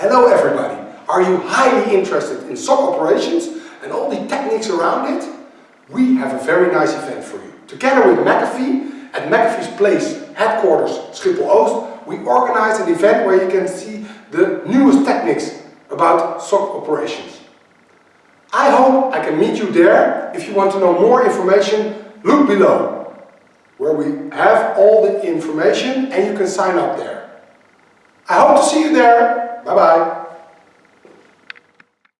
Hello everybody! Are you highly interested in SOC operations and all the techniques around it? We have a very nice event for you. Together with McAfee, at McAfee's Place headquarters Schiphol Oost, we organize an event where you can see the newest techniques about SOC operations. I hope I can meet you there. If you want to know more information, look below, where we have all the information and you can sign up there. I hope to see you there. Bye bye.